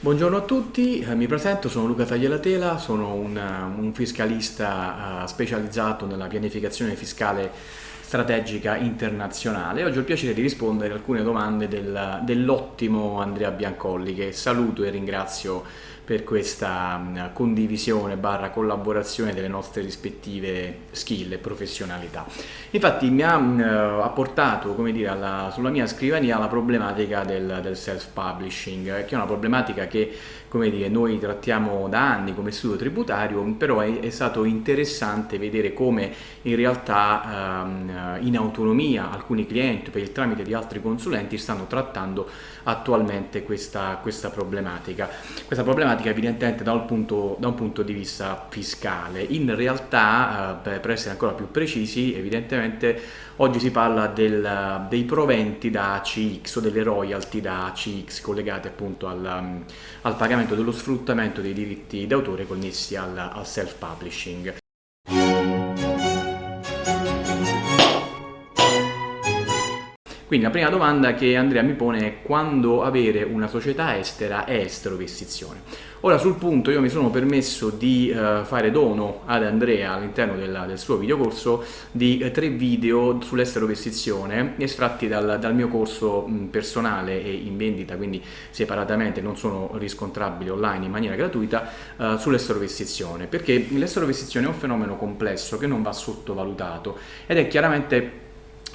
Buongiorno a tutti, eh, mi presento, sono Luca Taglielatela, sono un, un fiscalista uh, specializzato nella pianificazione fiscale strategica internazionale. Oggi ho il piacere di rispondere a alcune domande del, dell'ottimo Andrea Biancolli che saluto e ringrazio per questa mm, condivisione barra collaborazione delle nostre rispettive skill e professionalità. Infatti mi ha mm, apportato come dire, alla, sulla mia scrivania la problematica del, del self-publishing, che è una problematica che come dire, noi trattiamo da anni come istituto tributario, però è, è stato interessante vedere come in realtà ehm, in autonomia alcuni clienti per il tramite di altri consulenti stanno trattando attualmente questa, questa problematica. Questa problematica evidentemente da un punto, da un punto di vista fiscale. In realtà, eh, per essere ancora più precisi, evidentemente oggi si parla del, dei proventi da ACX o delle royalty da ACX collegate appunto al, al pagamento dello sfruttamento dei diritti d'autore connessi al, al self-publishing. Quindi la prima domanda che Andrea mi pone è quando avere una società estera è estero-investizione. Ora sul punto io mi sono permesso di uh, fare dono ad Andrea all'interno del suo videocorso di uh, tre video sull'estero-investizione estratti dal, dal, mio corso mh, personale e in vendita, quindi separatamente non sono riscontrabili online in maniera gratuita, uh, sull'estero-investizione, perché l'estero-investizione è un fenomeno complesso che non va sottovalutato ed è chiaramente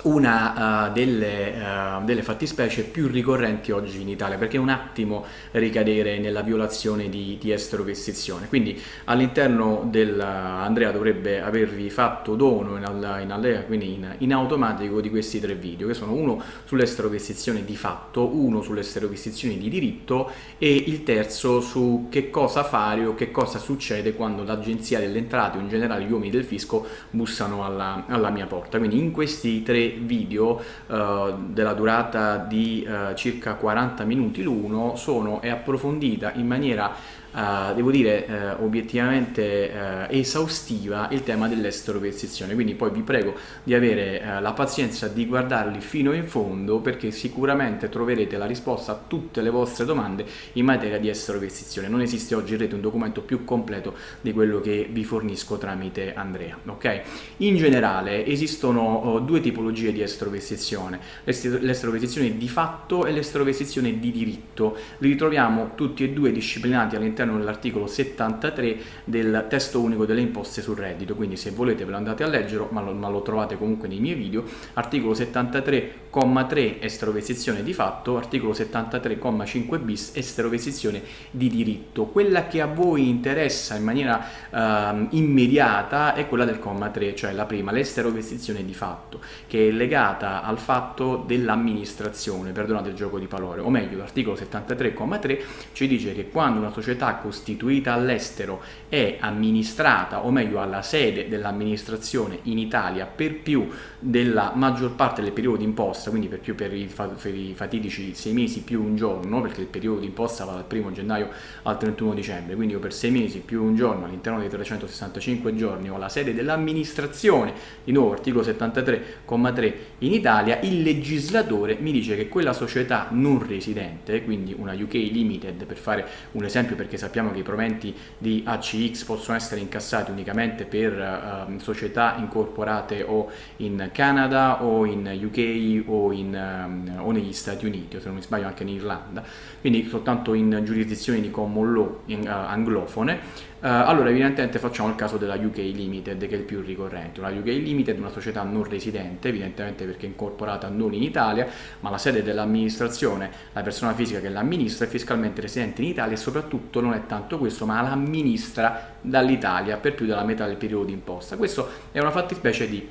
una uh, delle, uh, delle, fattispecie più ricorrenti oggi in Italia perché è un attimo ricadere nella violazione di, di esterovestizione quindi all'interno del uh, Andrea dovrebbe avervi fatto dono in, in, quindi in, in, automatico di questi tre video che sono uno sull'esterovestizione di fatto uno sull'esterovestizione di diritto e il terzo su che cosa fare o che cosa succede quando l'agenzia delle entrate o in generale gli uomini del fisco bussano alla, alla mia porta. Quindi in questi tre video uh, della durata di uh, circa 40 minuti l'uno sono e approfondita in maniera uh, devo dire uh, obiettivamente uh, esaustiva il tema dell'estero-percezione quindi poi vi prego di avere la pazienza di guardarli fino in fondo perché sicuramente troverete la risposta a tutte le vostre domande in materia di estero-percezione non esiste oggi in rete un documento più completo di quello che vi fornisco tramite Andrea ok? In generale esistono due tipologie di estero-percezione l'estero-percezione di fatto e l'estero-percezione di diritto. Li ritroviamo tutti e due disciplinati all'interno all'interno dell'articolo 73 del testo unico delle imposte sul reddito, quindi se volete ve lo andate a leggere, ma lo, ma lo trovate comunque nei miei video, articolo 73,3 esterovesizione di fatto, articolo 73,5 bis esterovesizione di diritto. Quella che a voi interessa in maniera uh, immediata è quella del comma 3, cioè la prima, l'esterovesizione di fatto, che è legata al fatto dell'amministrazione, perdonate il gioco di parole, o meglio l'articolo 73,3 ci dice che quando una società costituita all'estero è amministrata, o meglio alla sede dell'amministrazione in Italia per più della maggior parte del periodo d'imposta, quindi per più per i, per i fatidici sei mesi più un giorno, perché il periodo d'imposta va dal 1 gennaio al 31 dicembre, quindi io per sei mesi più un giorno all'interno dei 365 giorni ho la sede dell'amministrazione, di nuovo articolo 73,3 in Italia, il legislatore mi dice che quella società non residente, quindi una UK Limited per fare un esempio perché sappiamo che i proventi di ACX possono essere incassati unicamente per uh, società incorporate o in Canada o in UK o, in, um, o, negli Stati Uniti o se non mi sbaglio anche in Irlanda. Quindi soltanto in giurisdizioni di common law in, uh, anglofone. Uh, allora evidentemente facciamo il caso della UK Limited che è il più ricorrente, la UK Limited è una società non residente evidentemente perché è incorporata non in Italia ma la sede dell'amministrazione, la persona fisica che l'amministra è fiscalmente residente in Italia e soprattutto non è tanto questo ma l'amministra dall'Italia per più della metà del periodo d'imposta, questo è una fattispecie di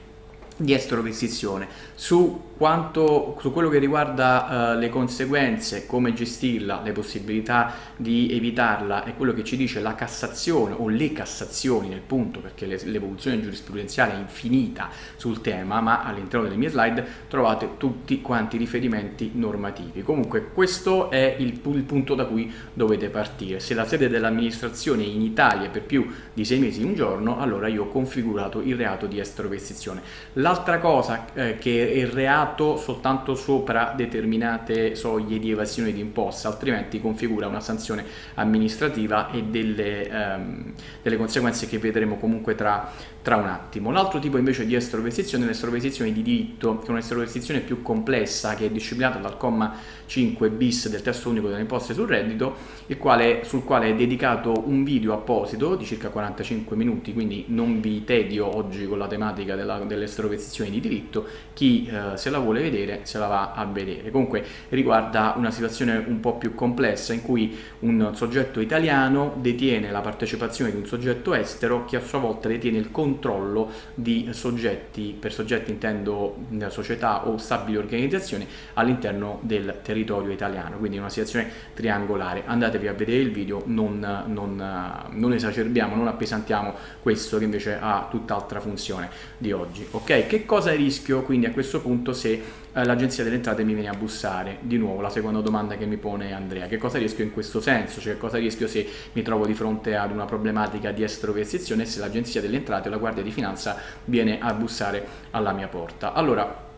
di estrovestizione su, quanto, su quello che riguarda uh, le conseguenze, come gestirla, le possibilità di evitarla e quello che ci dice la Cassazione o le Cassazioni nel punto perché l'evoluzione giurisprudenziale è infinita sul tema ma all'interno delle mie slide trovate tutti quanti i riferimenti normativi. Comunque questo è il, il punto da cui dovete partire. Se la sede dell'amministrazione in Italia per più di sei mesi un giorno allora io ho configurato il reato di estrovestizione L'altra cosa eh, che è reato soltanto sopra determinate soglie di evasione di imposta, altrimenti configura una sanzione amministrativa e delle, ehm, delle conseguenze che vedremo comunque tra, tra un attimo. L'altro tipo invece di estroversione è l'estroversione di diritto, che è un'estroversione più complessa che è disciplinata dal comma 5 bis del testo unico delle imposte sul reddito, quale, sul quale è dedicato un video apposito di circa 45 minuti, quindi non vi tedio oggi con la tematica dell'estroversione di diritto, chi eh, se la vuole vedere se la va a vedere. Comunque riguarda una situazione un po' più complessa in cui un soggetto italiano detiene la partecipazione di un soggetto estero che a sua volta detiene il controllo di soggetti, per soggetti intendo società o stabili organizzazioni all'interno del territorio italiano, quindi una situazione triangolare. Andatevi a vedere il video, non, non, non esacerbiamo, non appesantiamo questo che invece ha tutt'altra funzione di oggi. Ok, che cosa rischio quindi a questo punto se eh, l'agenzia delle entrate mi viene a bussare? Di nuovo la seconda domanda che mi pone Andrea, che cosa rischio in questo senso? Cioè cosa rischio se mi trovo di fronte ad una problematica di estroversione e se l'agenzia delle entrate o la guardia di finanza viene a bussare alla mia porta? Allora,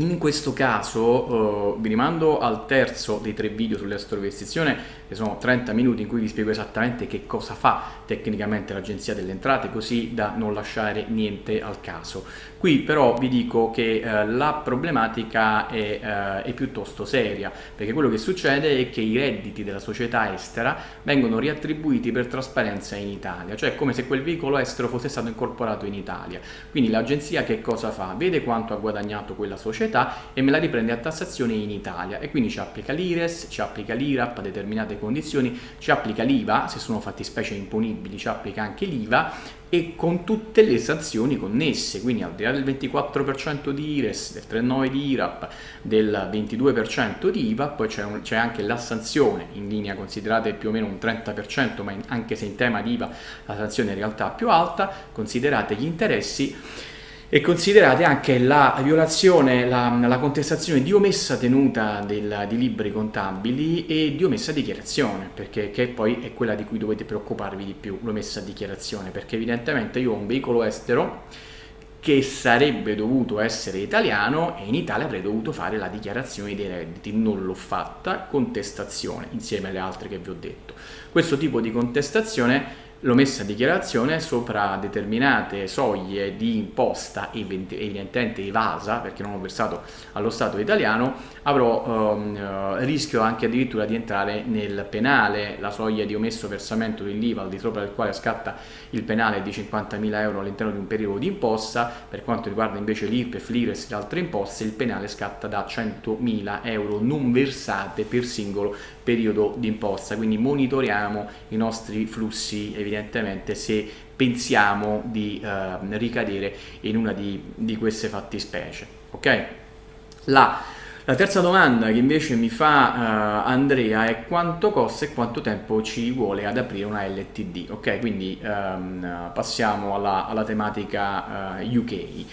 in questo caso uh, vi rimando al terzo dei tre video sull'estroversizione che sono 30 minuti in cui vi spiego esattamente che cosa fa tecnicamente l'Agenzia delle Entrate così da non lasciare niente al caso. Qui però vi dico che eh, la problematica è, eh, è, piuttosto seria perché quello che succede è che i redditi della società estera vengono riattribuiti per trasparenza in Italia, cioè come se quel veicolo estero fosse stato incorporato in Italia. Quindi l'agenzia che cosa fa? Vede quanto ha guadagnato quella società e me la riprende a tassazione in Italia. E quindi ci applica l'IRES, ci applica l'IRAP a determinate determinate condizioni, ci applica l'IVA, se sono fattispecie imponibili ci applica anche l'IVA e con tutte le sanzioni connesse, quindi al di là del 24% di IRES, del 3,9% di IRAP, del 22% di IVA, poi c'è anche la sanzione in linea considerate più o meno un 30%, ma in, anche se in tema di IVA la sanzione in realtà è più alta, considerate gli interessi e considerate anche la violazione, la, la contestazione di omessa tenuta del, di libri contabili e di omessa dichiarazione, perché che poi è quella di cui dovete preoccuparvi di più, l'omessa dichiarazione, perché evidentemente io ho un veicolo estero che sarebbe dovuto essere italiano e in Italia avrei dovuto fare la dichiarazione dei redditi, non l'ho fatta, contestazione insieme alle altre che vi ho detto. Questo tipo di contestazione l'ho messa a dichiarazione sopra determinate soglie di imposta evidentemente evasa perché non ho versato allo Stato italiano avrò ehm, rischio anche addirittura di entrare nel penale. La soglia di omesso versamento dell'IVA al di sopra del quale scatta il penale di 50.000 euro all'interno di un periodo di imposta per quanto riguarda invece l'IRPEF, l'IRES e altre imposte il penale scatta da 100.000 euro non versate per singolo periodo di imposta quindi monitoriamo i nostri flussi evidentemente se pensiamo di eh, ricadere in una di, di queste fattispecie. Ok? La, la, terza domanda che invece mi fa uh, Andrea è quanto costa e quanto tempo ci vuole ad aprire una LTD. Ok, quindi um, passiamo alla, alla tematica uh, UK.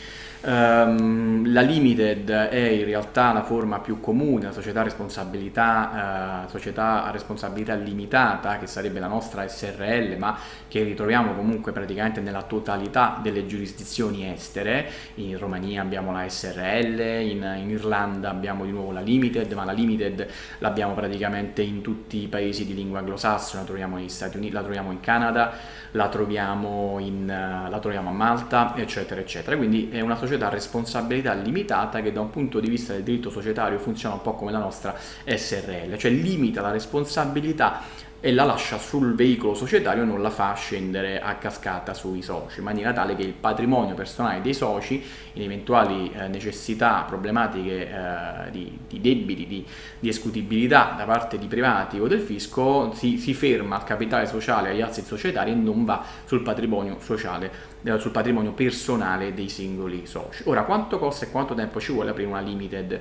Um, la limited è in realtà la forma più comune, la società a responsabilità, uh, società a responsabilità limitata, che sarebbe la nostra SRL, ma che ritroviamo comunque praticamente nella totalità delle giurisdizioni estere. In Romania abbiamo la SRL, in, in Irlanda abbiamo di nuovo la limited, ma la limited l'abbiamo praticamente in tutti i paesi di lingua anglosassone, la troviamo negli Stati Uniti, la troviamo in Canada, la troviamo, in, uh, la troviamo a Malta, eccetera, eccetera. Quindi è una società società a responsabilità limitata che da un punto di vista del diritto societario funziona un po' come la nostra SRL, cioè limita la responsabilità e la lascia sul veicolo societario non la fa scendere a cascata sui soci, in maniera tale che il patrimonio personale dei soci, in eventuali eh, necessità, problematiche eh, di, di, debiti, di, di, escutibilità da parte di privati o del fisco, si, si ferma al capitale sociale, agli asset societari e non va sul patrimonio sociale, eh, sul patrimonio personale dei singoli soci. Ora, quanto costa e quanto tempo ci vuole aprire una limited?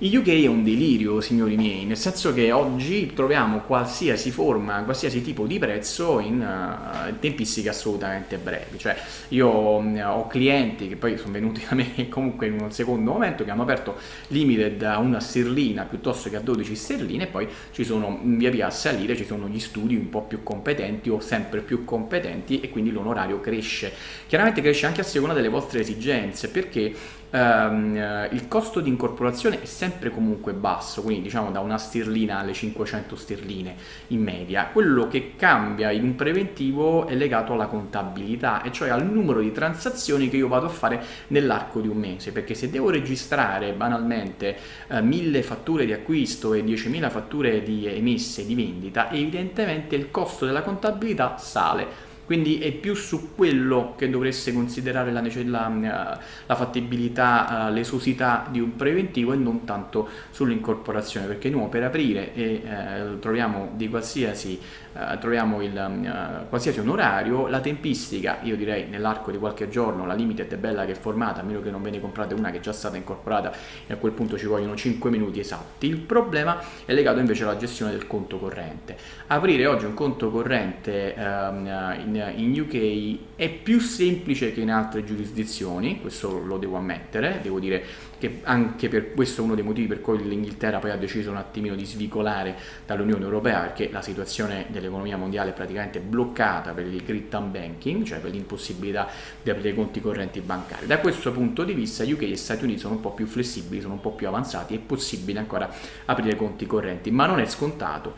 Il UK è un delirio, signori miei, nel senso che oggi troviamo qualsiasi forma forma qualsiasi tipo di prezzo in uh, tempistiche assolutamente brevi. Cioè io mh, ho clienti che poi sono venuti da me comunque in un secondo momento che hanno aperto limited a una sterlina piuttosto che a 12 sterline e poi ci sono via via a salire ci sono gli studi un po' più competenti o sempre più competenti e quindi l'onorario cresce. Chiaramente cresce anche a seconda delle vostre esigenze perché ehm, il costo di incorporazione è sempre comunque basso, quindi diciamo da una sterlina alle 500 sterline in media. Quello che cambia in un preventivo è legato alla contabilità, e cioè al numero di transazioni che io vado a fare nell'arco di un mese, perché se devo registrare banalmente eh, 1000 fatture di acquisto e 10.000 fatture di emesse di vendita, evidentemente il costo della contabilità sale quindi è più su quello che dovreste considerare la, la, eh, la fattibilità, uh, l'esosità di un preventivo e non tanto sull'incorporazione, perché noi per aprire e eh, troviamo di qualsiasi eh, troviamo il, uh, qualsiasi onorario, la tempistica, io direi nell'arco di qualche giorno, la limited è bella che è formata, a meno che non ve ne comprate una che è già stata incorporata e a quel punto ci vogliono 5 minuti esatti. Il problema è legato invece alla gestione del conto corrente. Aprire oggi un conto corrente uh, in, in UK è più semplice che in altre giurisdizioni, questo lo devo ammettere, devo dire che anche per questo è uno dei motivi per cui l'Inghilterra poi ha deciso un attimino di svicolare dall'Unione Europea perché la situazione dell'economia mondiale è praticamente bloccata per il grid banking, cioè per l'impossibilità di aprire conti correnti bancari. Da questo punto di vista UK e Stati Uniti sono un po' più flessibili, sono un po' più avanzati, è possibile ancora aprire conti correnti, ma non è scontato.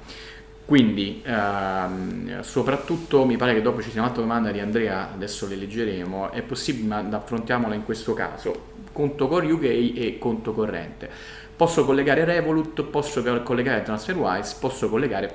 Quindi, ehm, soprattutto, mi pare che dopo ci sia un'altra domanda di Andrea, adesso le leggeremo, è possibile, ma affrontiamola in questo caso, conto core UK e conto corrente. Posso collegare Revolut, posso collegare TransferWise, posso collegare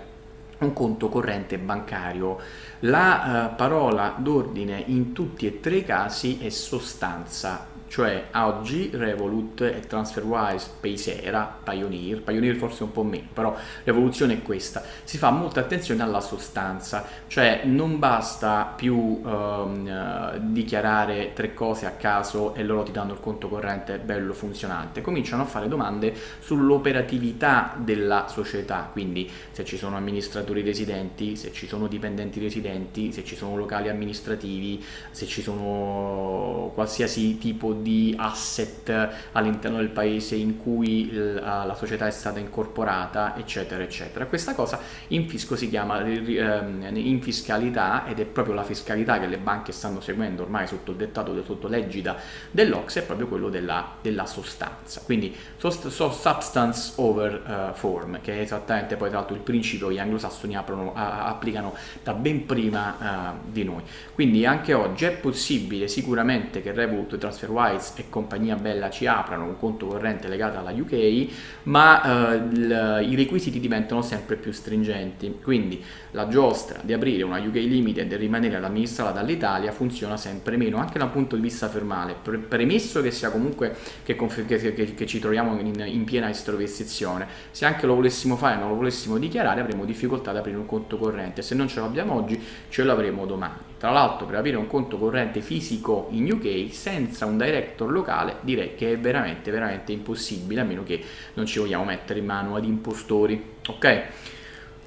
un conto corrente bancario. La uh, parola d'ordine in tutti e tre i casi è sostanza cioè oggi Revolut e TransferWise, Paysera, Pioneer, Pioneer forse un po' meno, però l'evoluzione è questa, si fa molta attenzione alla sostanza, cioè non basta più ehm, dichiarare tre cose a caso e loro ti danno il conto corrente bello funzionante, cominciano a fare domande sull'operatività della società, quindi se ci sono amministratori residenti, se ci sono dipendenti residenti, se ci sono locali amministrativi, se ci sono qualsiasi tipo di di asset all'interno del paese in cui la società è stata incorporata, eccetera, eccetera. Questa cosa in fisco si chiama ehm, in fiscalità ed è proprio la fiscalità che le banche stanno seguendo ormai sotto il dettato, sotto l'egida dell'Ox, è proprio quello della, della sostanza. Quindi substance over uh, form, che è esattamente poi tra l'altro il principio che gli anglosassoni aprono, applicano da ben prima uh, di noi. Quindi anche oggi è possibile sicuramente che Revolut TransferWise Wise e compagnia bella ci aprano un conto corrente legato alla UK, ma eh, il, i requisiti diventano sempre più stringenti. Quindi la giostra di aprire una UK Limited e rimanere amministrata dall'Italia funziona sempre meno, anche dal punto di vista fermale, pre premesso che sia comunque che, che, che, che ci troviamo in, in piena estroversizione. Se anche lo volessimo fare e non lo volessimo dichiarare avremo difficoltà ad aprire un conto corrente, se non ce l'abbiamo oggi ce l'avremo domani. Tra l'altro per aprire un conto corrente fisico in UK senza un director locale direi che è veramente veramente impossibile a meno che non ci vogliamo mettere in mano ad impostori. Ok?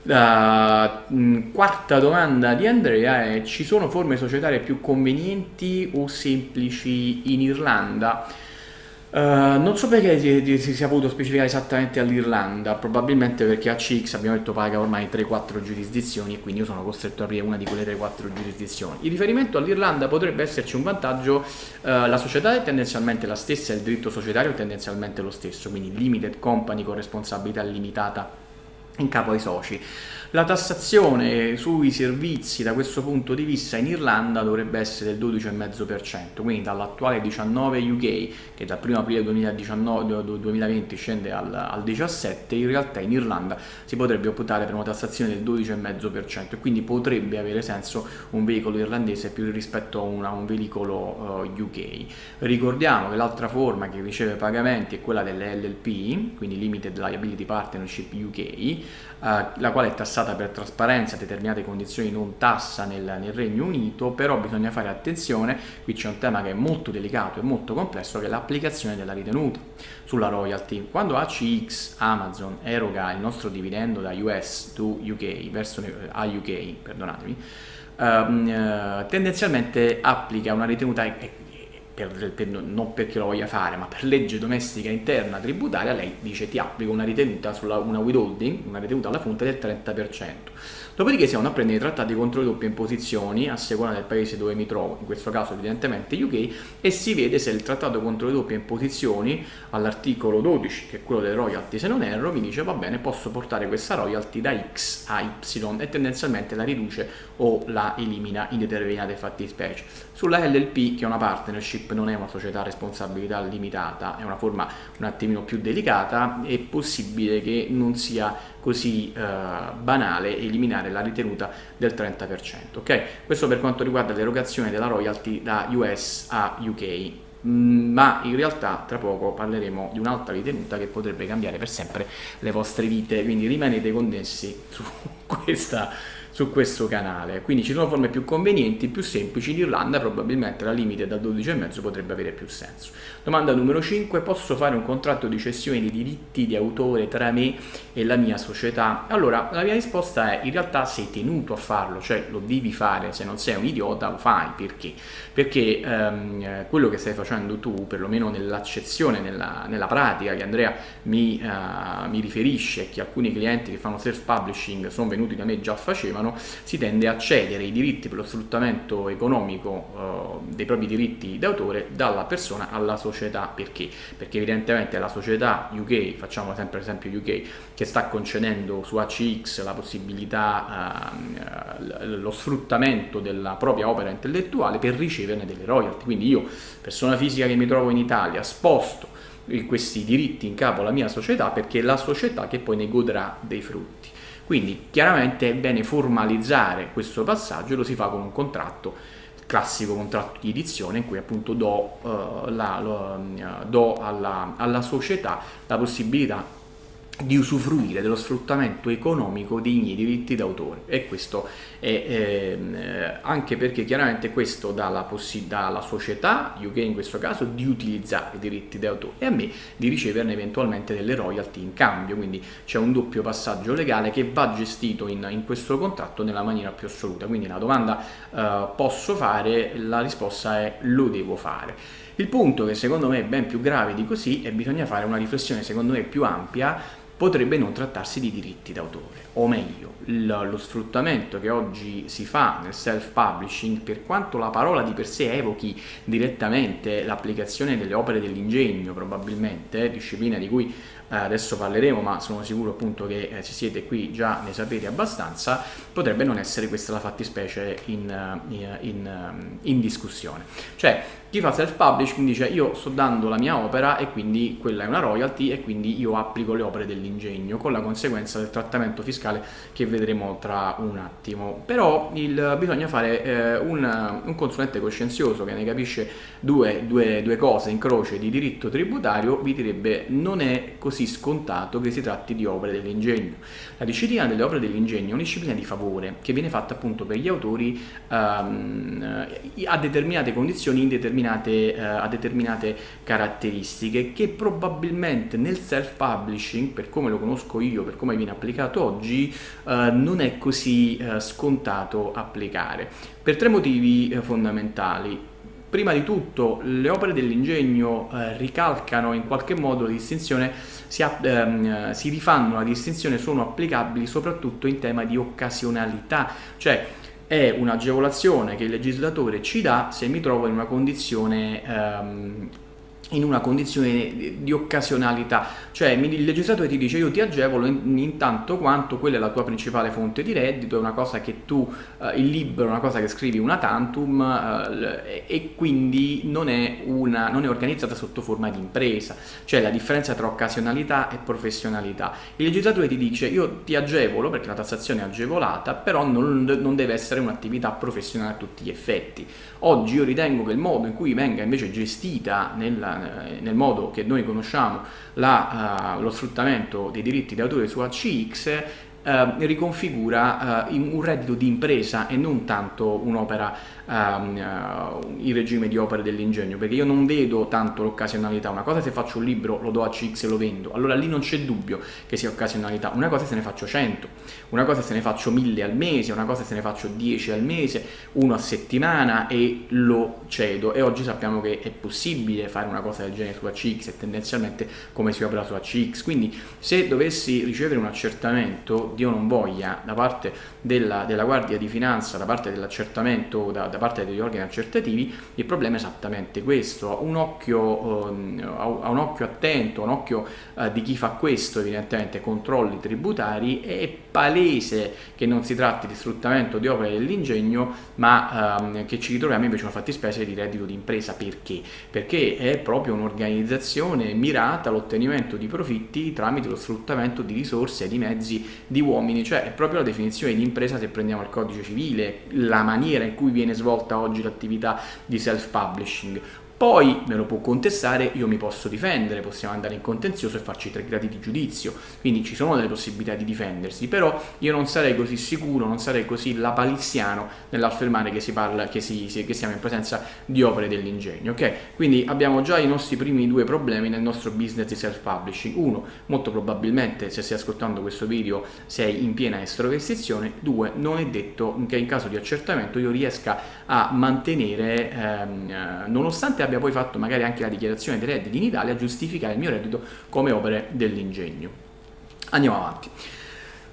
La mm, quarta domanda di Andrea è ci sono forme societarie più convenienti o semplici in Irlanda? Uh, non so perché si, si, sia voluto specificare esattamente all'Irlanda, probabilmente perché a CX abbiamo detto paga ormai 3-4 giurisdizioni e quindi io sono costretto ad aprire una di quelle 3-4 giurisdizioni. In riferimento all'Irlanda potrebbe esserci un vantaggio, uh, la società è tendenzialmente la stessa, il diritto societario è tendenzialmente lo stesso, quindi limited company con responsabilità limitata in capo ai soci. La tassazione sui servizi da questo punto di vista in Irlanda dovrebbe essere del 12,5%, quindi dall'attuale 19 UK, che dal 1 aprile 2019, 2020 scende al, al 17, in realtà in Irlanda si potrebbe optare per una tassazione del 12,5% e quindi potrebbe avere senso un veicolo irlandese più rispetto a, una, un veicolo uh, UK. Ricordiamo che l'altra forma che riceve pagamenti è quella delle LLP, quindi Limited Liability Partnership UK, uh, la quale è tassata tassata per trasparenza, determinate condizioni non tassa nel, nel, Regno Unito, però bisogna fare attenzione, qui c'è un tema che è molto delicato e molto complesso, che è l'applicazione della ritenuta sulla royalty. Quando ACX Amazon eroga il nostro dividendo da US to UK, verso a UK, perdonatemi, uh, tendenzialmente applica una ritenuta per, per, non perché lo voglia fare, ma per legge domestica interna tributaria, lei dice ti applico una ritenuta sulla una withholding, una ritenuta alla fonte del 30%. Dopodiché si vanno a prendere i trattati contro le doppie imposizioni a seconda del paese dove mi trovo, in questo caso evidentemente UK, e si vede se il trattato contro le doppie imposizioni all'articolo 12, che è quello delle royalty se non erro, mi dice va bene posso portare questa royalty da X a Y e tendenzialmente la riduce o la elimina in determinate fattispecie. Sulla LLP, che è una partnership, non è una società a responsabilità limitata, è una forma un attimino più delicata, è possibile che non sia così eh, banale eliminare la ritenuta del 30%. Okay? Questo per quanto riguarda l'erogazione della royalty da US a UK mm, ma in realtà tra poco parleremo di un'altra ritenuta che potrebbe cambiare per sempre le vostre vite, quindi rimanete connessi su questa su questo canale. Quindi ci sono forme più convenienti, più semplici. In Irlanda probabilmente la limite dal 12,5 potrebbe avere più senso. Domanda numero 5. Posso fare un contratto di cessione di diritti di autore tra me e la mia società? Allora, la mia risposta è in realtà sei tenuto a farlo, cioè lo devi fare, se non sei un idiota lo fai. Perché? Perché ehm, quello che stai facendo tu, perlomeno nell'accezione, nella, nella, pratica che Andrea mi, uh, mi riferisce, che alcuni clienti che fanno self-publishing sono venuti da me già facevano, italiano si tende a cedere i diritti per lo sfruttamento economico eh, dei propri diritti d'autore dalla persona alla società. Perché? Perché evidentemente la società UK, facciamo sempre l'esempio UK, che sta concedendo su ACX la possibilità, eh, lo sfruttamento della propria opera intellettuale per riceverne delle royalty. Quindi io, persona fisica che mi trovo in Italia, sposto questi diritti in capo alla mia società perché è la società che poi ne godrà dei frutti. Quindi chiaramente è bene formalizzare questo passaggio e lo si fa con un contratto classico contratto di edizione in cui appunto do, uh, la, lo, uh, do alla, alla società la possibilità di usufruire dello sfruttamento economico dei miei diritti d'autore. E questo è eh, anche perché chiaramente questo dà la possibilità alla società, UK in questo caso, di utilizzare i diritti d'autore e a me di riceverne eventualmente delle royalty in cambio, quindi c'è un doppio passaggio legale che va gestito in, in, questo contratto nella maniera più assoluta, quindi la domanda eh, posso fare, la risposta è lo devo fare. Il punto che secondo me è ben più grave di così è bisogna fare una riflessione secondo me più ampia potrebbe non trattarsi di diritti d'autore, o meglio, lo sfruttamento che oggi si fa nel self-publishing, per quanto la parola di per sé evochi direttamente l'applicazione delle opere dell'ingegno, probabilmente, disciplina di cui eh, adesso parleremo, ma sono sicuro appunto che eh, se siete qui già ne sapete abbastanza, potrebbe non essere questa la fattispecie in, eh, in, in, in discussione. Cioè, chi fa self-publishing dice io sto dando la mia opera e quindi quella è una royalty e quindi io applico le opere dell'ingegno con la conseguenza del trattamento fiscale che vedremo tra un attimo. Però il, bisogna fare eh, un, un, consulente coscienzioso che ne capisce due, due, due cose in croce di diritto tributario vi direbbe non è così scontato che si tratti di opere dell'ingegno. La disciplina delle opere dell'ingegno è una disciplina di favore che viene fatta appunto per gli autori um, a determinate condizioni in determinate eh, a determinate caratteristiche che probabilmente nel self-publishing, per come lo conosco io, per come viene applicato oggi, eh, non è così eh, scontato applicare. Per tre motivi fondamentali. Prima di tutto le opere dell'ingegno eh, ricalcano in qualche modo la distinzione, si, ehm, si rifanno la distinzione, sono applicabili soprattutto in tema di occasionalità, cioè è un'agevolazione che il legislatore ci dà se mi trovo in una condizione ehm, in una condizione di occasionalità, cioè il legislatore ti dice io ti agevolo in, intanto quanto quella è la tua principale fonte di reddito, è una cosa che tu, eh, il libro è una cosa che scrivi una tantum eh, e quindi non è, una, non è organizzata sotto forma di impresa, cioè la differenza tra occasionalità e professionalità. Il legislatore ti dice io ti agevolo perché la tassazione è agevolata, però non, non deve essere un'attività professionale a tutti gli effetti. Oggi io ritengo che il modo in cui venga invece gestita eh, nel modo che noi conosciamo la, uh, lo sfruttamento dei diritti d'autore su ACX eh, riconfigura eh, un reddito di impresa e non tanto un'opera Um, uh, il regime di opere dell'ingegno perché io non vedo tanto l'occasionalità. Una cosa è se faccio un libro lo do a CX e lo vendo. Allora lì non c'è dubbio che sia occasionalità. Una cosa è se ne faccio 100 una cosa è se ne faccio 1000 al mese una cosa è se ne faccio 10 al mese uno a settimana e lo cedo. E oggi sappiamo che è possibile fare una cosa del genere su ACX e tendenzialmente come si opera su ACX quindi se dovessi ricevere un accertamento Dio non voglia da parte della, della Guardia di Finanza da parte dell'accertamento da, da da parte degli organi accertativi, il problema è esattamente questo, un occhio, eh, a un occhio attento, un occhio eh, di chi fa questo, evidentemente controlli tributari, è palese che non si tratti di sfruttamento di opere dell'ingegno, ma ehm, che ci ritroviamo invece una fattispecie di reddito di impresa. Perché? Perché è proprio un'organizzazione mirata all'ottenimento di profitti tramite lo sfruttamento di risorse e di mezzi di uomini, cioè è proprio la definizione di impresa se prendiamo il codice civile, la maniera in cui viene svolta svolta oggi l'attività di self-publishing. Poi me lo può contestare, io mi posso difendere, possiamo andare in contenzioso e farci tre gradi di giudizio, quindi ci sono delle possibilità di difendersi, però io non sarei così sicuro, non sarei così lapaliziano nell'affermare che, si parla, che, si, che siamo in presenza di opere dell'ingegno, ok? Quindi abbiamo già i nostri primi due problemi nel nostro business di self-publishing. Uno, molto probabilmente se stai ascoltando questo video sei in piena estroversione, due, non è detto che in caso di accertamento io riesca a mantenere, ehm, eh, nonostante abbia poi fatto magari anche la dichiarazione dei redditi in Italia, giustificare il mio reddito come opere dell'ingegno. Andiamo avanti.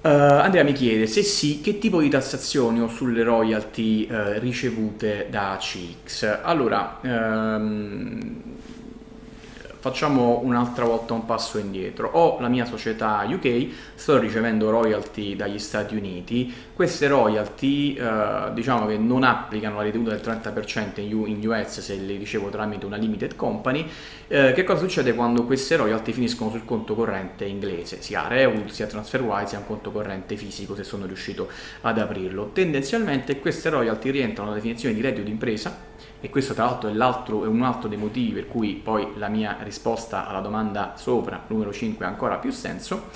Uh, Andrea mi chiede se sì, che tipo di tassazioni ho sulle royalty uh, ricevute da CX? Allora, um, facciamo un'altra volta un passo indietro. Ho la mia società UK, sto ricevendo royalty dagli Stati Uniti, queste royalty eh, diciamo che non applicano la ritenuta del 30% in US se le ricevo tramite una limited company. Eh, che cosa succede quando queste royalty finiscono sul conto corrente inglese, sia Revolut, sia TransferWise, sia un conto corrente fisico se sono riuscito ad aprirlo? Tendenzialmente queste royalty rientrano nella definizione di reddito d'impresa e questo tra l'altro è, è, un altro dei motivi per cui poi la mia risposta alla domanda sopra, numero 5, ha ancora più senso,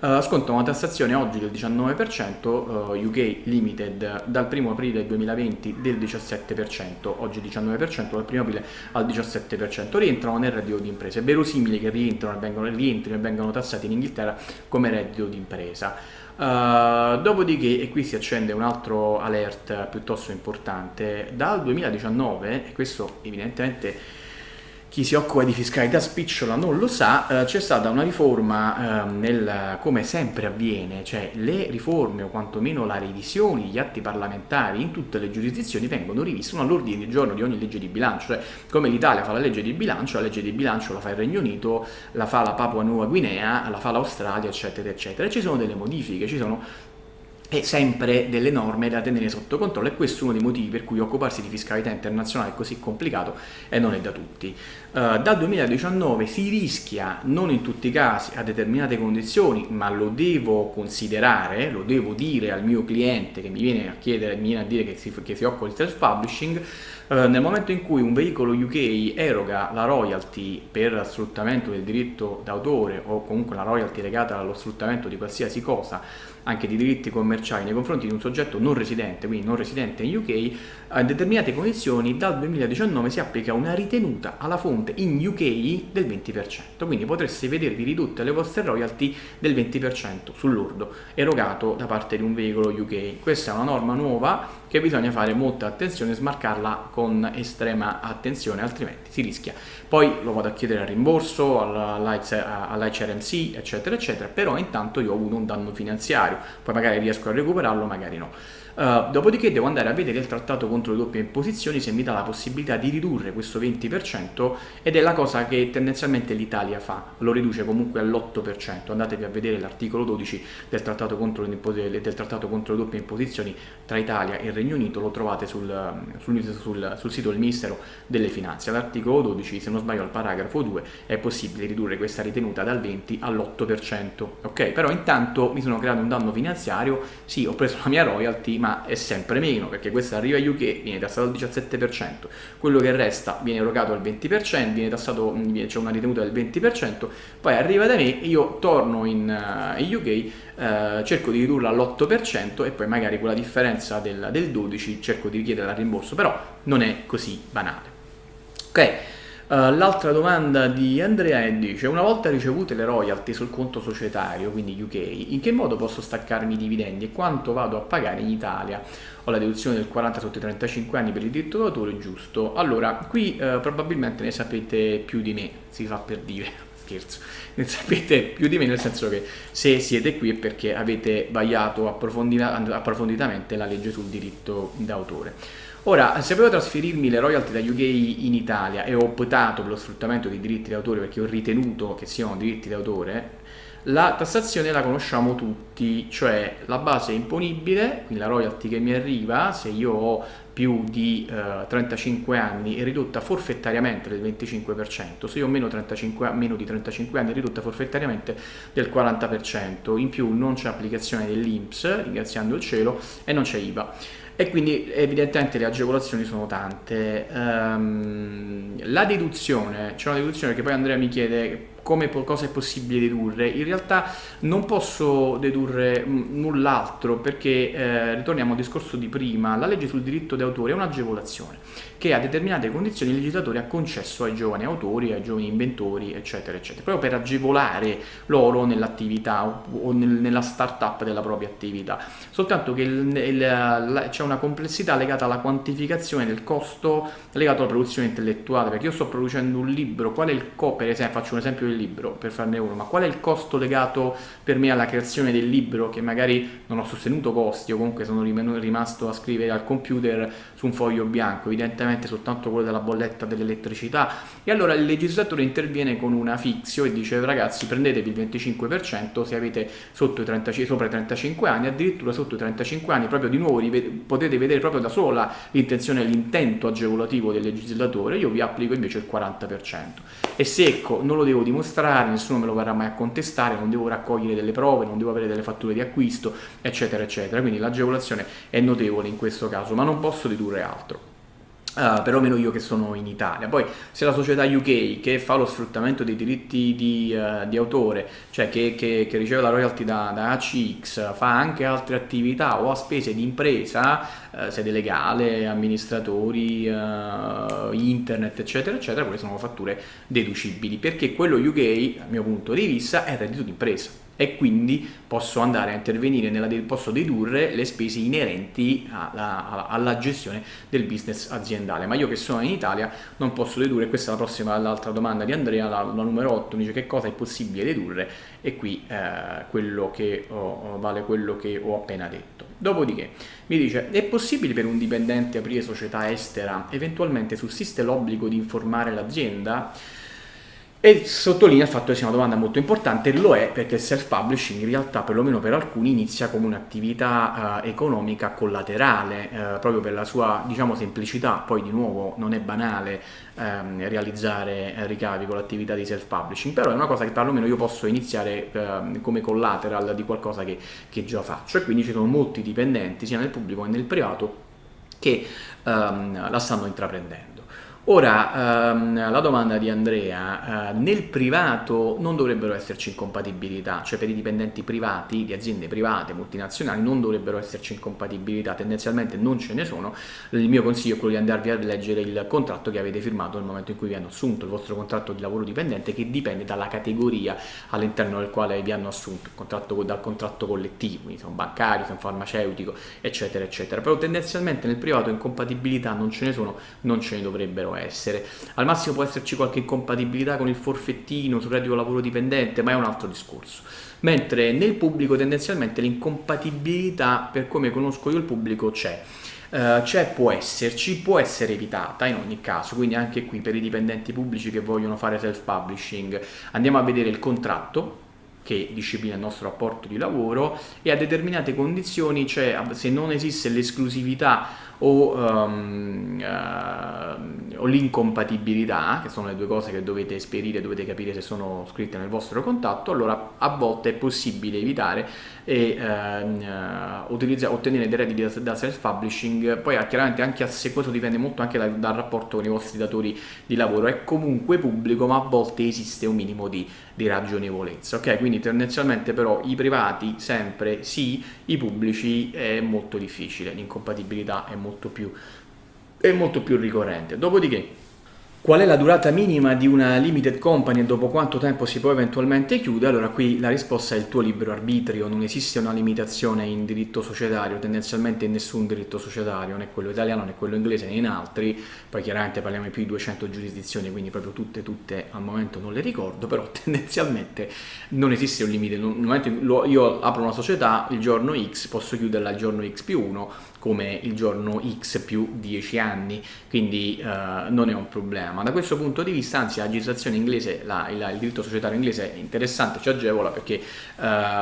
uh, sconta una tassazione oggi del 19%, uh, UK Limited dal 1 aprile 2020 del 17%, oggi 19%, dal 1 aprile al 17%, rientrano nel reddito di impresa. È verosimile che rientrino e vengano tassati in Inghilterra come reddito di impresa. Uh, dopodiché, e qui si accende un altro alert piuttosto importante, dal 2019, e questo evidentemente chi si occupa di fiscalità spicciola non lo sa, eh, c'è stata una riforma eh, nel, come sempre avviene, cioè le riforme o quantomeno la revisione degli atti parlamentari in tutte le giurisdizioni vengono riviste uno all'ordine del giorno di ogni legge di bilancio, cioè come l'Italia fa la legge di bilancio, la legge di bilancio la fa il Regno Unito, la fa la Papua Nuova Guinea, la fa l'Australia, eccetera, eccetera. E ci sono delle modifiche, ci sono e sempre delle norme da tenere sotto controllo e questo è uno dei motivi per cui occuparsi di fiscalità internazionale è così complicato e non è da tutti. Uh, dal 2019 si rischia, non in tutti i casi, a determinate condizioni, ma lo devo considerare, lo devo dire al mio cliente che mi viene a chiedere, mi viene a dire che si, che si occupa di self-publishing, uh, nel momento in cui un veicolo UK eroga la royalty per sfruttamento del diritto d'autore o comunque la royalty legata allo sfruttamento di qualsiasi cosa, anche di diritti commerciali nei confronti di un soggetto non residente, quindi non residente in UK, a determinate condizioni dal 2019 si applica una ritenuta alla fonte in UK del 20%, quindi potreste vedervi ridotte le vostre royalty del 20% sull'ordo erogato da parte di un veicolo UK. Questa è una norma nuova che bisogna fare molta attenzione e smarcarla con estrema attenzione, altrimenti si rischia. Poi lo vado a chiedere al rimborso, all'HRMC, eccetera, eccetera, però intanto io ho avuto un danno finanziario, poi magari riesco a recuperarlo, magari no. Uh, dopodiché devo andare a vedere il trattato contro le doppie imposizioni se mi dà la possibilità di ridurre questo 20% ed è la cosa che tendenzialmente l'Italia fa, lo riduce comunque all'8%. Andatevi a vedere l'articolo 12 del trattato, contro le, del trattato contro le doppie imposizioni tra Italia e Regno Unito, lo trovate sul, sul, sul, sul sito del Ministero delle Finanze. All'articolo 12, se non sbaglio al paragrafo 2, è possibile ridurre questa ritenuta dal 20 all'8%. Ok, però intanto mi sono creato un danno finanziario, sì, ho preso la mia royalty, ma è sempre meno perché questo arriva a UK, viene tassato al 17%, quello che resta viene erogato al 20%, viene tassato, c'è una ritenuta del 20%, poi arriva da me, io torno in, in UK, eh, cerco di ridurla all'8% e poi magari con la differenza del, del 12 cerco di richiedere il rimborso, però non è così banale. Ok, Uh, l'altra domanda di Andrea dice, una volta ricevute le royalty sul conto societario, quindi UK, in che modo posso staccarmi i dividendi e quanto vado a pagare in Italia? Ho la deduzione del 40 sotto i 35 anni per il diritto d'autore, giusto? Allora, qui uh, probabilmente ne sapete più di me, si fa per dire, scherzo, ne sapete più di me nel senso che se siete qui è perché avete vagliato approfonditamente la legge sul diritto d'autore. Ora, se volevo trasferirmi le royalty da UK in Italia e ho optato per lo sfruttamento dei diritti d'autore perché ho ritenuto che siano diritti d'autore, la tassazione la conosciamo tutti, cioè la base imponibile, quindi la royalty che mi arriva, se io ho più di eh, 35 anni è ridotta forfettariamente del 25%, se io ho meno, 35, meno di 35 anni è ridotta forfettariamente del 40%, in più non c'è applicazione dell'INPS, ringraziando il cielo, e non c'è IVA e quindi evidentemente le agevolazioni sono tante. Um, la deduzione, c'è una deduzione che poi Andrea mi chiede come cosa è possibile dedurre, in realtà non posso dedurre null'altro perché eh, ritorniamo al discorso di prima, la legge sul diritto d'autore è un'agevolazione che a determinate condizioni il legislatore ha concesso ai giovani autori, ai giovani inventori, eccetera, eccetera, proprio per agevolare loro nell'attività o nel, nella start-up della propria attività. Soltanto che c'è una complessità legata alla quantificazione del costo legato alla produzione intellettuale, perché io sto producendo un libro, qual è il co, per esempio, faccio un esempio del libro per farne uno, ma qual è il costo legato per me alla creazione del libro che magari non ho sostenuto costi o comunque sono rimasto a scrivere al computer su un foglio bianco, evidentemente soltanto quello della bolletta dell'elettricità. E allora il legislatore interviene con una fixio e dice ragazzi prendetevi il 25% se avete i 30, sopra i 35 anni, addirittura sotto i 35 anni proprio di nuovo potete vedere proprio da sola l'intenzione e l'intento agevolativo del legislatore, io vi applico invece il 40%. È secco, non lo devo dimostrare, nessuno me lo verrà mai a contestare, non devo raccogliere delle prove, non devo avere delle fatture di acquisto, eccetera, eccetera. Quindi l'agevolazione è notevole in questo caso, ma non posso dedurre altro. Uh, perlomeno io che sono in Italia. Poi se la società UK che fa lo sfruttamento dei diritti di, uh, di autore, cioè che, che, che, riceve la royalty da, da, ACX, fa anche altre attività o ha spese di impresa, uh, sede legale, amministratori, internet, eccetera, eccetera, quelle sono fatture deducibili, perché quello UK, dal mio punto di vista, è reddito d'impresa e quindi posso andare a intervenire, nella, posso dedurre le spese inerenti alla, alla, gestione del business aziendale. Ma io che sono in Italia non posso dedurre, questa è la prossima, l'altra domanda di Andrea, la, la, numero 8, mi dice che cosa è possibile dedurre e qui eh, quello che ho, vale quello che ho appena detto. Dopodiché mi dice, è possibile per un dipendente aprire società estera, eventualmente sussiste l'obbligo di informare l'azienda? E sottolinea il fatto che sia una domanda molto importante, lo è perché il self-publishing in realtà, perlomeno per alcuni, inizia come un'attività uh, economica collaterale, uh, proprio per la sua diciamo, semplicità, poi di nuovo non è banale um, realizzare uh, ricavi con l'attività di self-publishing, però è una cosa che perlomeno io posso iniziare ehm, come collateral di qualcosa che, che, già faccio e quindi ci sono molti dipendenti, sia nel pubblico che nel privato, che um, la stanno intraprendendo. Ora, ehm, la domanda di Andrea, eh, nel privato non dovrebbero esserci incompatibilità, cioè per i dipendenti privati, di aziende private, multinazionali, non dovrebbero esserci incompatibilità, tendenzialmente non ce ne sono, il mio consiglio è quello di andarvi a leggere il contratto che avete firmato nel momento in cui vi hanno assunto, il vostro contratto di lavoro dipendente che dipende dalla categoria all'interno del quale vi hanno assunto, contratto, dal contratto collettivo, quindi se un bancario, se un farmaceutico, eccetera, eccetera, però tendenzialmente nel privato incompatibilità non ce ne sono, non ce ne dovrebbero essere. Al massimo può esserci qualche incompatibilità con il forfettino sul reddito lavoro dipendente, ma è un altro discorso. Mentre nel pubblico tendenzialmente l'incompatibilità, per come conosco io il pubblico, c'è. Uh, c'è, può esserci, può essere evitata in ogni caso, quindi anche qui per i dipendenti pubblici che vogliono fare self-publishing andiamo a vedere il contratto che disciplina il nostro rapporto di lavoro e a determinate condizioni, cioè se non esiste l'esclusività o, um, uh, o l'incompatibilità, che sono le due cose che dovete esperire, dovete capire se sono scritte nel vostro contatto, allora a volte è possibile evitare e uh, ottenere dei redditi da self-publishing, poi chiaramente anche se questo dipende molto anche dal, dal, rapporto con i vostri datori di lavoro, è comunque pubblico ma a volte esiste un minimo di, di ragionevolezza, ok? Quindi tendenzialmente però i privati sempre sì, i pubblici è molto difficile, l'incompatibilità è molto più, è molto più ricorrente. Dopodiché Qual è la durata minima di una limited company e dopo quanto tempo si può eventualmente chiudere? Allora qui la risposta è il tuo libero arbitrio, non esiste una limitazione in diritto societario, tendenzialmente in nessun diritto societario, né quello italiano né quello inglese né in altri, poi chiaramente parliamo di più di 200 giurisdizioni, quindi proprio tutte, tutte al momento non le ricordo, però tendenzialmente non esiste un limite, nel momento in cui io apro una società, il giorno X posso chiuderla il giorno X più 1, come il giorno X più 10 anni, quindi eh, non è un problema. Da questo punto di vista, anzi la legislazione inglese, la, il, il, diritto societario inglese è interessante, ci agevola perché eh,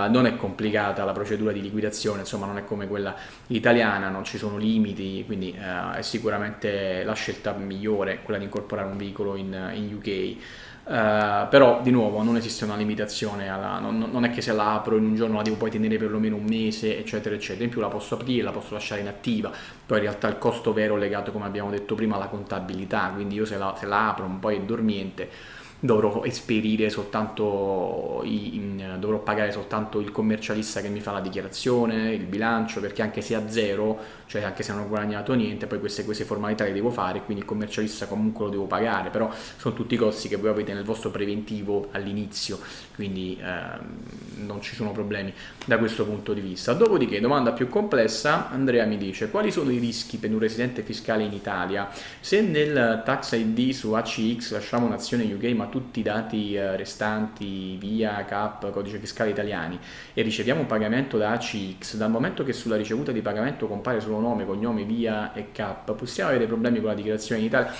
non è complicata la procedura di liquidazione, insomma non è come quella italiana, non ci sono limiti, quindi eh, è sicuramente la scelta migliore quella di incorporare un veicolo in, in UK. Uh, però di nuovo non esiste una limitazione, alla, non, non, è che se la apro in un giorno la devo poi tenere perlomeno un mese eccetera eccetera, in più la posso aprire, la posso lasciare inattiva, poi in realtà il costo vero è legato come abbiamo detto prima alla contabilità, quindi io se la, se la apro un po' è dormiente dovrò esperire soltanto in, dovrò pagare soltanto il commercialista che mi fa la dichiarazione, il bilancio, perché anche se a zero, cioè anche se non ho guadagnato niente, poi queste, queste formalità le devo fare, quindi il commercialista comunque lo devo pagare, però sono tutti costi che voi avete nel vostro preventivo all'inizio, quindi ehm, non ci sono problemi da questo punto di vista. Dopodiché, domanda più complessa, Andrea mi dice, quali sono i rischi per un residente fiscale in Italia? Se nel tax ID su ACX lasciamo un'azione UK ma tutti i dati eh, restanti via CAP, codice fiscale italiani e riceviamo un pagamento da ACX, dal momento che sulla ricevuta di pagamento compare solo nome, cognome, via e CAP, possiamo avere problemi con la dichiarazione in Italia?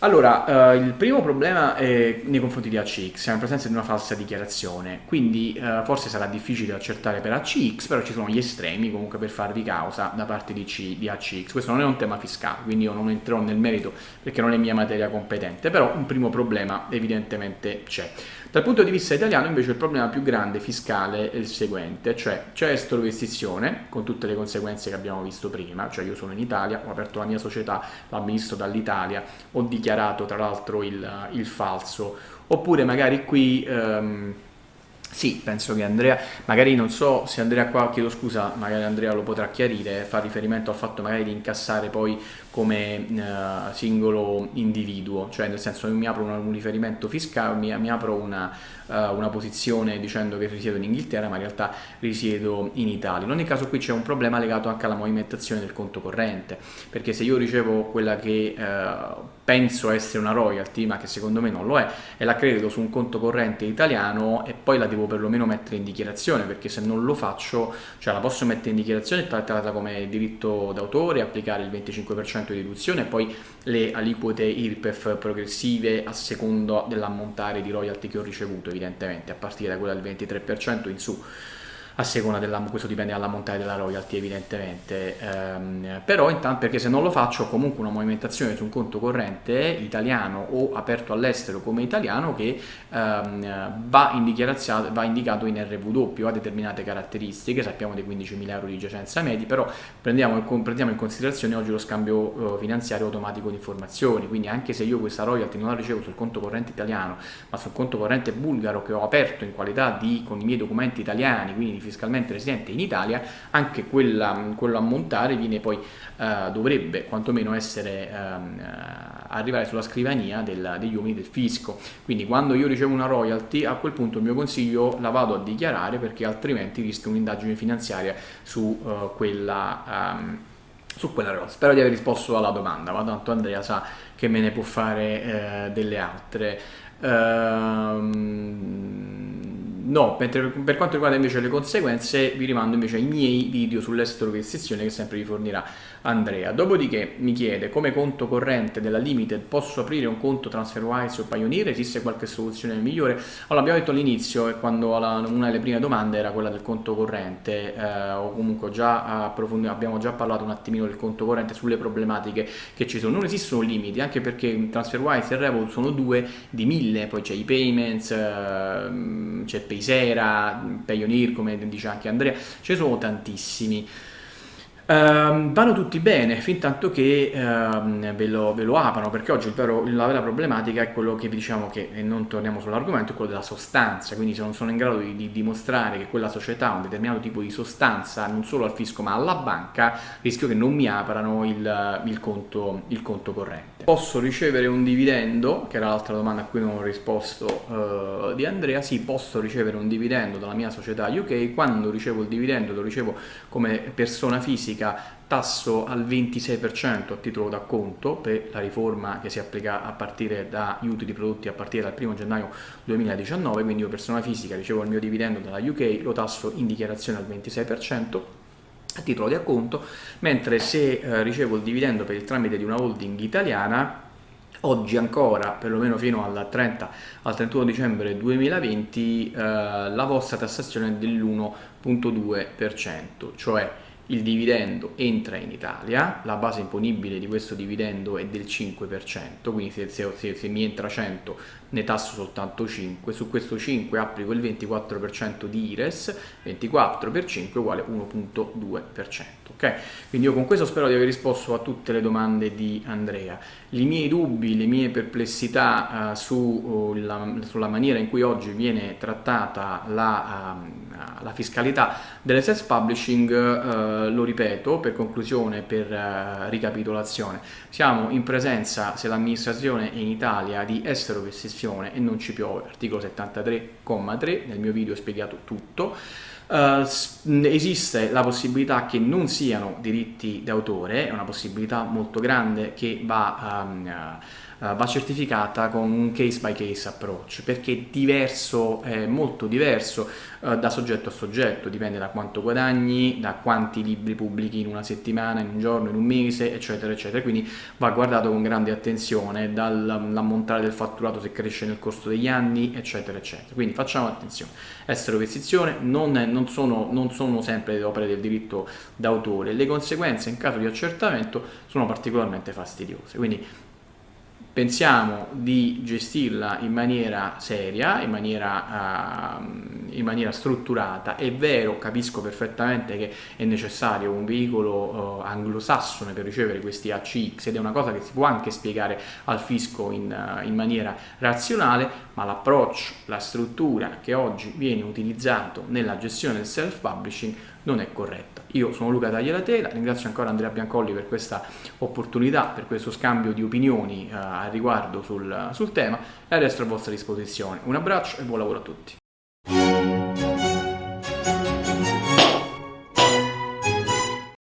Allora, eh, il primo problema è nei confronti di ACX, siamo in presenza di una falsa dichiarazione, quindi eh, forse sarà difficile accertare per ACX, però ci sono gli estremi comunque per farvi causa da parte di, C, di ACX. Questo non è un tema fiscale, quindi io non entrerò nel merito perché non è mia materia competente, però un primo problema evidentemente c'è. Dal punto di vista italiano invece il problema più grande fiscale è il seguente, cioè c'è estroversizione con tutte le conseguenze che abbiamo visto prima, cioè io sono in Italia, ho aperto la mia società, l'amministro dall'Italia, ho dichiarato tra l'altro il, il, falso, oppure magari qui... Um, sì, penso che Andrea, magari non so se Andrea qua, chiedo scusa, magari Andrea lo potrà chiarire, fa riferimento al fatto magari di incassare poi come uh, singolo individuo, cioè nel senso io mi apro una, un riferimento fiscale, mi, mi apro una, uh, una, posizione dicendo che risiedo in Inghilterra ma in realtà risiedo in Italia. In ogni caso qui c'è un problema legato anche alla movimentazione del conto corrente, perché se io ricevo quella che uh, penso essere una royalty, ma che secondo me non lo è, e la credito su un conto corrente italiano e poi la devo perlomeno mettere in dichiarazione, perché se non lo faccio, cioè la posso mettere in dichiarazione trattata come diritto d'autore, applicare il 25% di deduzione e poi le aliquote IRPEF progressive a secondo dell'ammontare di royalty che ho ricevuto evidentemente a partire da quella del 23% in su a seconda della, questo dipende dalla montagna della royalty evidentemente, ehm, però intanto perché se non lo faccio ho comunque una movimentazione su un conto corrente italiano o aperto all'estero come italiano che ehm, va, va, indicato in RW, ha determinate caratteristiche, sappiamo dei 15.000 euro di giacenza medi, però prendiamo, prendiamo, in considerazione oggi lo scambio eh, finanziario automatico di informazioni, quindi anche se io questa royalty non la ricevo sul conto corrente italiano, ma sul conto corrente bulgaro che ho aperto in qualità di, con i miei documenti italiani, quindi fiscalmente residente in Italia, anche quella, quello ammontare viene poi, eh, dovrebbe quantomeno essere, ehm, eh, arrivare sulla scrivania del, degli uomini del fisco. Quindi quando io ricevo una royalty, a quel punto il mio consiglio la vado a dichiarare perché altrimenti rischio un'indagine finanziaria su uh, quella... Um, su quella royalty. Spero di aver risposto alla domanda, ma tanto Andrea sa che me ne può fare eh, delle altre. Ehm, No, per, per, quanto riguarda invece le conseguenze vi rimando invece ai miei video sull'estero che che sempre vi fornirà Andrea. Dopodiché mi chiede come conto corrente della Limited posso aprire un conto TransferWise o Pioneer? Esiste qualche soluzione migliore? Allora abbiamo detto all'inizio e quando la, una delle prime domande era quella del conto corrente eh, o comunque già abbiamo già parlato un attimino del conto corrente sulle problematiche che ci sono. Non esistono limiti anche perché TransferWise e Revolut sono due di mille, poi c'è i payments, eh, c'è Paysera, Payoneer come dice anche Andrea, ce ne sono tantissimi. Uh, vanno tutti bene fin tanto che uh, ve, lo, ve, lo, aprano perché oggi vero, la vera problematica è quello che vi diciamo che e non torniamo sull'argomento è quello della sostanza. Quindi se non sono in grado di, di, dimostrare che quella società ha un determinato tipo di sostanza non solo al fisco ma alla banca rischio che non mi aprano il, il, conto, il conto, corrente. Posso ricevere un dividendo? Che era l'altra domanda a cui non ho risposto uh, di Andrea. Sì posso ricevere un dividendo dalla mia società UK quando ricevo il dividendo lo ricevo come persona fisica fisica tasso al 26% a titolo d'acconto per la riforma che si applica a partire da utili prodotti a partire dal 1 gennaio 2019, quindi io persona fisica ricevo il mio dividendo dalla UK, lo tasso in dichiarazione al 26% a titolo di acconto, mentre se eh, ricevo il dividendo per il tramite di una holding italiana oggi ancora, perlomeno fino al 30, al 31 dicembre 2020, eh, la vostra tassazione è dell'1.2%, cioè il dividendo entra in Italia, la base imponibile di questo dividendo è del 5%, quindi se, se, se, mi entra 100 ne tasso soltanto 5, su questo 5 applico il 24% di IRES, 24 per 5 uguale 1.2%. Okay? Quindi io con questo spero di aver risposto a tutte le domande di Andrea. I miei dubbi, le mie perplessità uh, su, uh, la, sulla maniera in cui oggi viene trattata la, uh, la fiscalità delle self-publishing, uh, lo ripeto per conclusione, per ricapitolazione, siamo in presenza, se l'amministrazione è in Italia, di estero esteroversione e non ci piove, articolo 73,3, nel mio video ho spiegato tutto, Uh, esiste la possibilità che non siano diritti d'autore, è una possibilità molto grande che va um, uh, va certificata con un case by case approach perché è diverso, è molto diverso uh, da soggetto a soggetto, dipende da quanto guadagni, da quanti libri pubblichi in una settimana, in un giorno, in un mese, eccetera, eccetera. Quindi va guardato con grande attenzione dall'ammontare del fatturato se cresce nel corso degli anni, eccetera, eccetera. Quindi facciamo attenzione. Estero petizione non, non, sono, non sono sempre opere del diritto d'autore, le conseguenze in caso di accertamento sono particolarmente fastidiose. Quindi pensiamo di gestirla in maniera seria, in maniera, uh, in maniera, strutturata. È vero, capisco perfettamente che è necessario un veicolo uh, anglosassone per ricevere questi ACX ed è una cosa che si può anche spiegare al fisco in, uh, in maniera razionale, ma l'approccio, la struttura che oggi viene utilizzato nella gestione del self-publishing non è corretta. Io sono Luca Tagliatela, ringrazio ancora Andrea Biancolli per questa opportunità, per questo scambio di opinioni eh, al riguardo sul, sul tema e resto a vostra disposizione. Un abbraccio e buon lavoro a tutti.